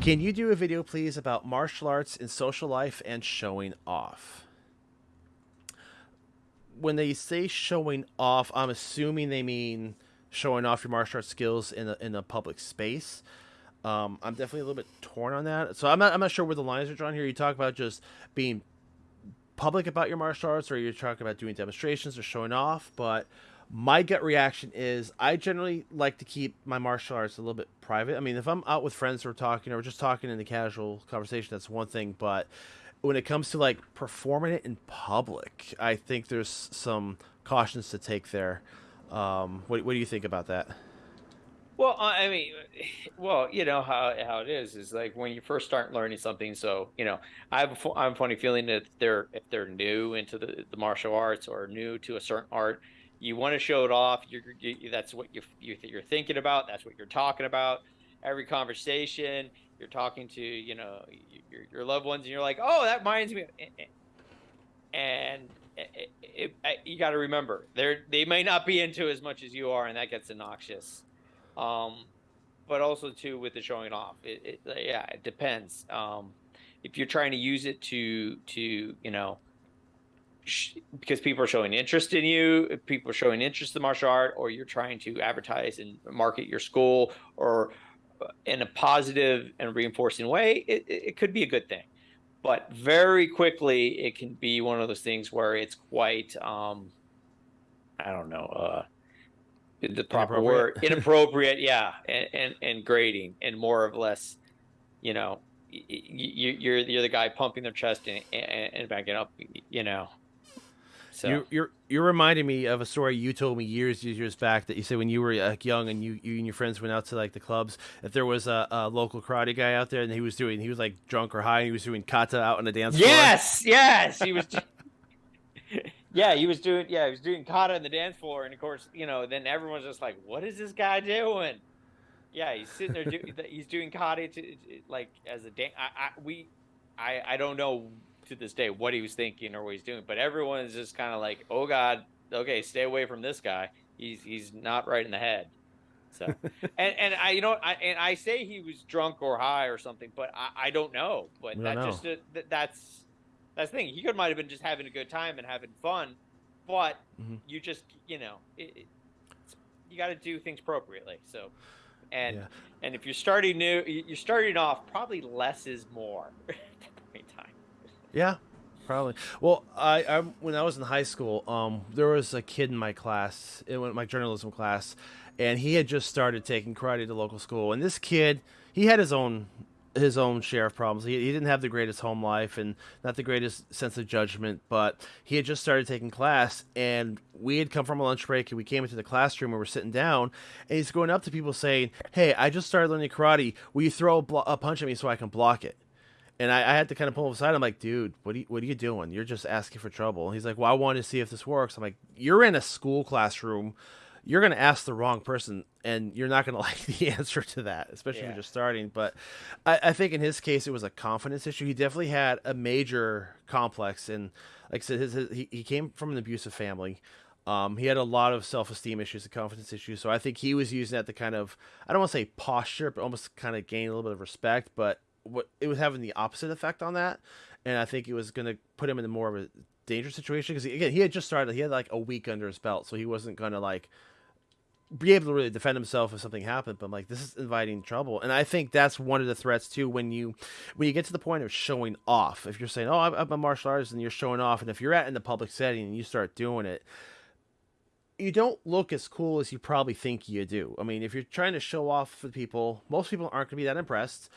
Can you do a video, please, about martial arts in social life and showing off? When they say showing off, I'm assuming they mean showing off your martial arts skills in a, in a public space. Um, I'm definitely a little bit torn on that. So I'm not, I'm not sure where the lines are drawn here. You talk about just being public about your martial arts, or you're talking about doing demonstrations or showing off. But my gut reaction is I generally like to keep my martial arts a little bit private. I mean, if I'm out with friends or talking or just talking in a casual conversation, that's one thing. But when it comes to like performing it in public, I think there's some cautions to take there. Um, what, what do you think about that? Well, I mean, well, you know how how it is is like when you first start learning something. So you know, I have a, I have a funny feeling that they're if they're new into the, the martial arts or new to a certain art, you want to show it off. You're, you, that's what you, you you're thinking about. That's what you're talking about. Every conversation, you're talking to you know your, your loved ones, and you're like, oh, that reminds me. And it, it, it, you got to remember, they they may not be into as much as you are, and that gets obnoxious. Um, but also too with the showing off, it, it yeah, it depends. Um, if you're trying to use it to to you know because people are showing interest in you, people are showing interest in martial art, or you're trying to advertise and market your school, or uh, in a positive and reinforcing way, it, it could be a good thing. But very quickly, it can be one of those things where it's quite, um, I don't know, uh, the proper word inappropriate yeah and, and, and grading and more or less you know you, you're you're the guy pumping their chest and, and, and backing up you know so you're, you're you're reminding me of a story you told me years years back that you said when you were like young and you you and your friends went out to like the clubs that there was a, a local karate guy out there and he was doing he was like drunk or high and he was doing kata out on the dance floor. Yes, yes, he was. yeah, he was doing yeah he was doing kata on the dance floor and of course you know then everyone's just like what is this guy doing? Yeah, he's sitting there. Do, he's doing kata to, like as a dance. I, I we I I don't know to this day what he was thinking or what he's doing. But everyone is just kind of like, oh God, okay, stay away from this guy. He's he's not right in the head. So and and I you know I and I say he was drunk or high or something, but I, I don't know. But don't that know. just uh, that's that's the thing. He could might have been just having a good time and having fun, but mm-hmm. you just you know it, it, you got to do things appropriately. So and yeah. and if you're starting new, you're starting off probably less is more. at that point in time. Yeah, probably. Well, I, I when I was in high school, um, there was a kid in my class, in my journalism class, and he had just started taking karate at the local school. And this kid, he had his own his own share of problems. He, he didn't have the greatest home life and not the greatest sense of judgment, but he had just started taking class and we had come from a lunch break and we came into the classroom and we're sitting down and he's going up to people saying, Hey, I just started learning karate. Will you throw a, blo- a punch at me so I can block it? And I, I, had to kind of pull him aside. I'm like, dude, what are you, what are you doing? You're just asking for trouble. he's like, well, I want to see if this works. I'm like, you're in a school classroom. You're going to ask the wrong person, and you're not going to like the answer to that, especially yeah. if you're just starting. But I, I, think in his case, it was a confidence issue. He definitely had a major complex, and like I said, his, his he, he came from an abusive family. Um, he had a lot of self-esteem issues and confidence issues. So I think he was using that to kind of, I don't want to say posture, but almost kind of gain a little bit of respect. But what it was having the opposite effect on that, and I think it was going to put him in a more of a dangerous situation because again he had just started. He had like a week under his belt, so he wasn't going to like be able to really defend himself if something happened. But I'm like, this is inviting trouble, and I think that's one of the threats too. When you when you get to the point of showing off, if you're saying, "Oh, I'm a martial artist," and you're showing off, and if you're at in the public setting and you start doing it, you don't look as cool as you probably think you do. I mean, if you're trying to show off for people, most people aren't going to be that impressed.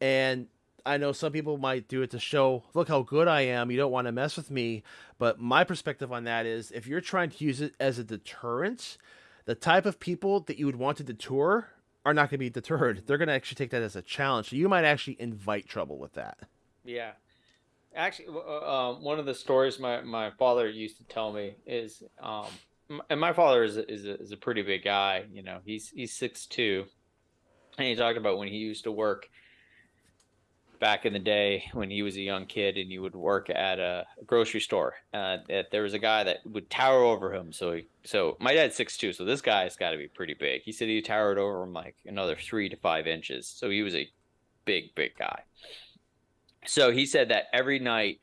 And I know some people might do it to show, look how good I am. You don't want to mess with me. But my perspective on that is if you're trying to use it as a deterrent, the type of people that you would want to deter are not going to be deterred. They're going to actually take that as a challenge. So you might actually invite trouble with that. Yeah. Actually, uh, um, one of the stories my, my father used to tell me is, um, and my father is a, is a, is a pretty big guy. You know, he's he's six two, and he talked about when he used to work back in the day when he was a young kid and he would work at a grocery store. Uh, that there was a guy that would tower over him. So, he, so my dad's six two, so this guy's got to be pretty big. He said he towered over him like another three to five inches. So he was a big, big guy. So he said that every night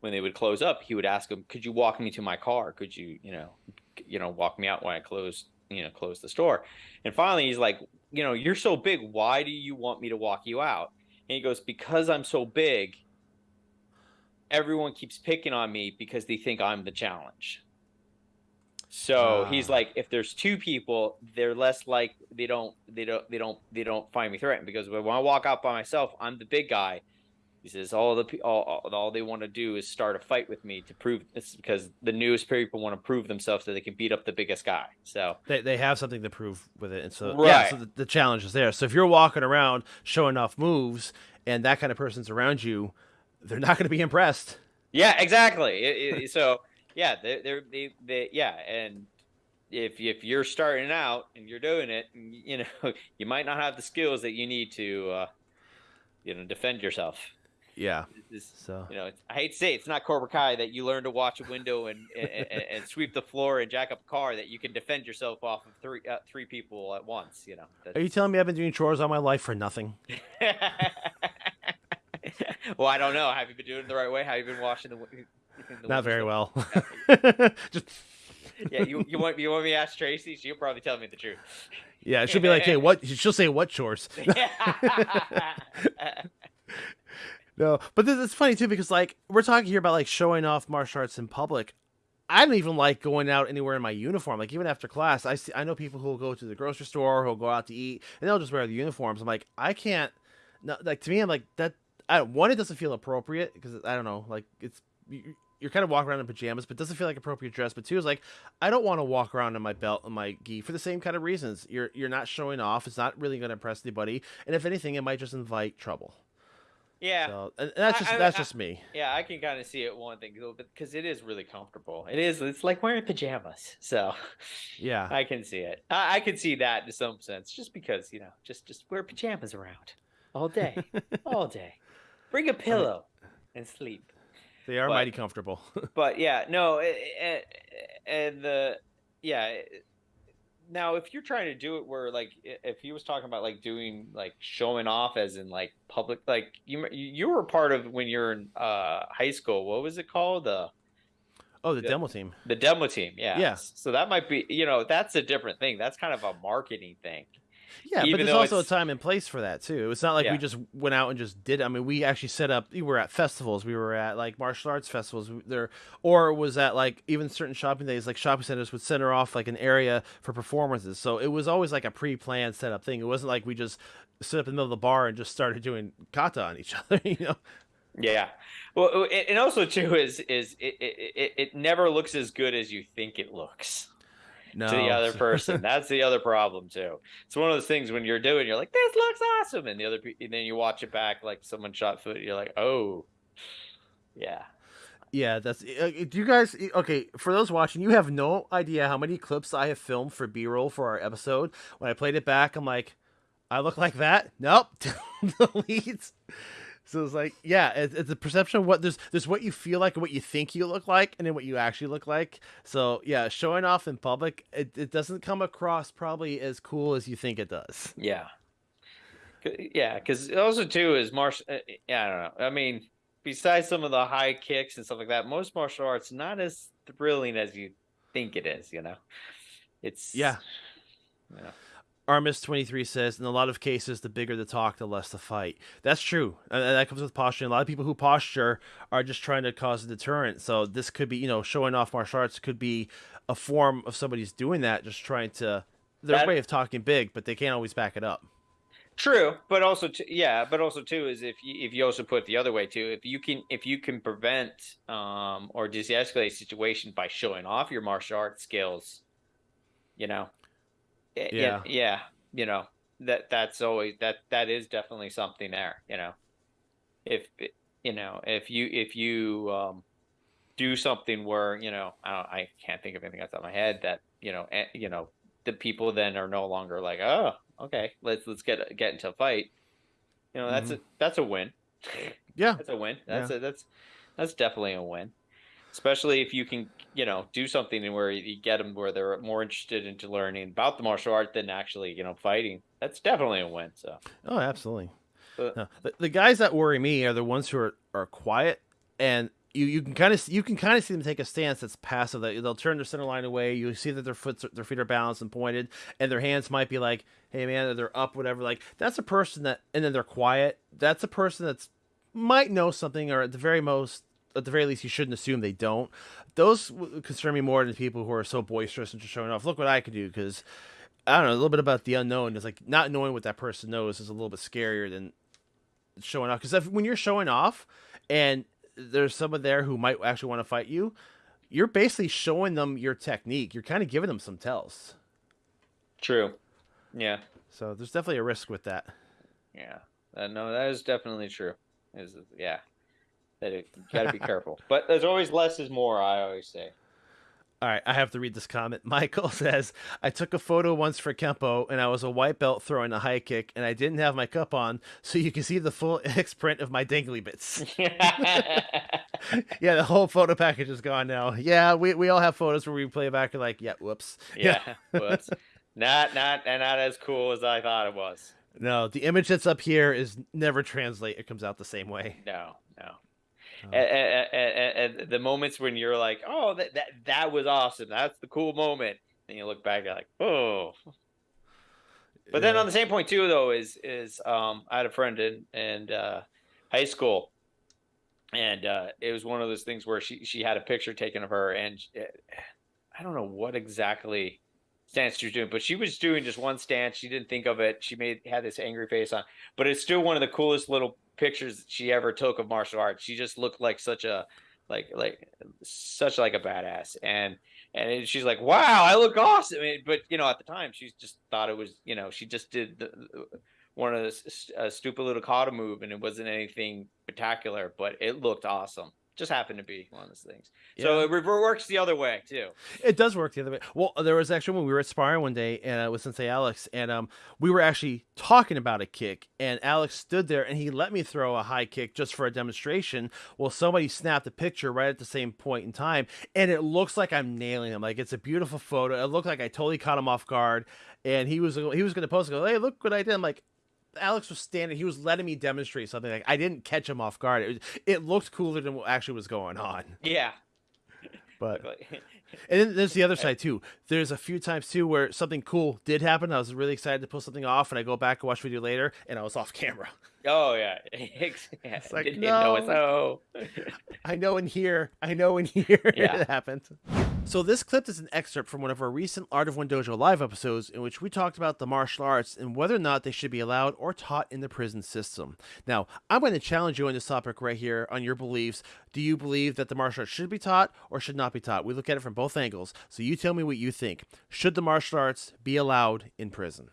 when they would close up, he would ask him, "Could you walk me to my car? Could you, you know, you know, walk me out when I close, you know, close the store?" And finally, he's like, "You know, you're so big. Why do you want me to walk you out?" And he goes, "Because I'm so big. Everyone keeps picking on me because they think I'm the challenge." So ah. he's like, if there's two people, they're less like they don't they don't they don't they don't find me threatened because when I walk out by myself, I'm the big guy he says all the all, all they want to do is start a fight with me to prove this because the newest people want to prove themselves that they can beat up the biggest guy. So they, they have something to prove with it, and so right. yeah, so the, the challenge is there. So if you're walking around showing off moves and that kind of person's around you, they're not going to be impressed. Yeah, exactly. it, it, so yeah, they're, they're they they yeah, and if if you're starting out and you're doing it, you know, you might not have the skills that you need to, uh, you know, defend yourself. Yeah. so you know, I hate to say it, it's not Cobra Kai that you learn to watch a window and, and, and sweep the floor and jack up a car that you can defend yourself off of three uh, three people at once. You know. That's... Are you telling me I've been doing chores all my life for nothing? well, I don't know. Have you been doing it the right way? Have you been washing the? the not very well. Just. yeah, you, you want you want me to ask Tracy? She'll probably tell me the truth. Yeah, she'll be like, "Hey, what?" She'll say, "What chores?" No, but this, it's funny too because like we're talking here about like showing off martial arts in public. I don't even like going out anywhere in my uniform. Like even after class, I see I know people who will go to the grocery store, who'll go out to eat, and they'll just wear the uniforms. I'm like, I can't. No, like to me, I'm like that. I one, it doesn't feel appropriate because I don't know, like it's you're kind of walking around in pajamas, but doesn't feel like appropriate dress. But two is like, I don't want to walk around in my belt and my gi for the same kind of reasons. You're you're not showing off. It's not really going to impress anybody, and if anything, it might just invite trouble. Yeah, so, and that's just I, that's I, just me. Yeah, I can kind of see it one thing because it is really comfortable. It is. It's like wearing pajamas. So, yeah, I can see it. I, I can see that in some sense, just because you know, just just wear pajamas around all day, all day. Bring a pillow and sleep. They are but, mighty comfortable. but yeah, no, and the yeah now if you're trying to do it where like if he was talking about like doing like showing off as in like public like you you were part of when you're in uh high school. What was it called? The oh the, the demo team. the demo team yeah. Yeah. So that might be you know that's a different thing. That's kind of a marketing thing yeah, Even but there's also it's... a time and place for that too. It's not like yeah. we just went out and just did. It. I mean, we actually set up. We were at festivals. We were at like martial arts festivals. There, or was at like even certain shopping days. Like shopping centers would center off like an area for performances. So it was always like a pre-planned setup thing. It wasn't like we just stood up in the middle of the bar and just started doing kata on each other. You know. Yeah. Well, and also too is is it, it, it never looks as good as you think it looks no. to the other person. That's the other problem too. It's one of those things when you're doing, you're like, this looks awesome, and the other, and then you watch it back like someone shot foot. You're like, oh, yeah. Yeah, that's. Uh, do you guys? Okay, for those watching, you have no idea how many clips I have filmed for B-roll for our episode. When I played it back, I'm like, I look like that. Nope, delete. So it's like, yeah, it's, it's a perception of what there's there's what you feel like and what you think you look like, and then what you actually look like. So yeah, showing off in public, it, it doesn't come across probably as cool as you think it does. Yeah, yeah, because also too is martial. Uh, yeah, I don't know. I mean, besides some of the high kicks and stuff like that, most martial arts not as thrilling as you think it is. You know, it's yeah. You know. Armis23 says, in a lot of cases, the bigger the talk, the less the fight. That's true. And that comes with posturing. A lot of people who posture are just trying to cause a deterrent. So this could be, you know, showing off martial arts could be a form of somebody's doing that, just trying to, their that, way of talking big, but they can't always back it up. True, but also, t- yeah, but also too is if you, if you also put the other way too, if you can if you can prevent um or de-escalate a situation by showing off your martial arts skills, you know, yeah. yeah, yeah, you know that that's always that that is definitely something there. You know, if you know if you if you um, do something where you know I don't I can't think of anything off the top of my head that you know eh, you know the people then are no longer like oh okay let's let's get get into a fight. You know that's mm-hmm. a that's a win. Yeah, that's a win. That's yeah. a, that's that's definitely a win. Especially if you can, you know, do something where you get them where they're more interested into learning about the martial art than actually, you know, fighting. That's definitely a win. So. Oh, absolutely. Uh, but, no, the, the guys that worry me are the ones who are, are quiet and you, you can kind of you can kind of see them take a stance that's passive. That they'll turn their center line away. You see that their foot their feet are balanced and pointed, and their hands might be like, "Hey man," they're up, whatever. Like that's a person that, and then they're quiet. That's a person that's might know something, or at the very most, at the very least, you shouldn't assume they don't. Those concern me more than people who are so boisterous and just showing off. Look what I could do, because I don't know a little bit about the unknown. Is like not knowing what that person knows is a little bit scarier than showing off. Because when you're showing off and there's someone there who might actually want to fight you, you're basically showing them your technique. You're kind of giving them some tells. True. Yeah. So there's definitely a risk with that. Yeah. Uh, no, that is definitely true. Is yeah. That you got to be careful. But there's always less is more. I always say. All right, I have to read this comment. Michael says, I took a photo once for Kempo and I was a white belt throwing a high kick and I didn't have my cup on, so you can see the full X print of my dangly bits. yeah, the whole photo package is gone now. Yeah, we, we all have photos where we play back and like, yeah, whoops. Yeah, yeah. whoops. Not not and not as cool as I thought it was. No, the image that's up here is never translate. It comes out the same way. No, no. Oh. And, and, and, the moments when you're like, oh, that, that that was awesome. That's the cool moment. And you look back, you're like, oh. But then on the same point too, though, is is um, I had a friend in in uh, high school, and uh, it was one of those things where she she had a picture taken of her, and she, I don't know what exactly stance she was doing, but she was doing just one stance. She didn't think of it. She made had this angry face on, but it's still one of the coolest little pictures she ever took of martial arts. She just looked like such a like like such like a badass. And and she's like wow i look awesome. But you know at the time she just thought it was you know she just did the, one of the stupid little kata move and it wasn't anything spectacular but it looked awesome just happened to be one of those things. Yeah. So it works the other way too. It does work the other way. Well, there was actually when we were at sparring one day and uh, with Sensei Alex, and um, we were actually talking about a kick, and Alex stood there and he let me throw a high kick just for a demonstration. Well, somebody snapped a picture right at the same point in time, and it looks like I'm nailing him. Like it's a beautiful photo. It looked like I totally caught him off guard, and he was he was going to post and go, "Hey, look what I did." I'm like, Alex was standing. He was letting me demonstrate something. Like I didn't catch him off guard. It, was, it looked cooler than what actually was going on. Yeah. But and then there's the other side too. There's a few times too where something cool did happen. I was really excited to pull something off, and I go back and watch video later, and I was off camera. Oh yeah, it's like didn't, no, know I know in here. I know in here yeah. it happened. So this clip is an excerpt from one of our recent Art of One Dojo live episodes in which we talked about the martial arts and whether or not they should be allowed or taught in the prison system. Now, I'm going to challenge you on this topic right here on your beliefs. Do you believe that the martial arts should be taught or should not be taught? We look at it from both angles. So you tell me what you think. Should the martial arts be allowed in prison?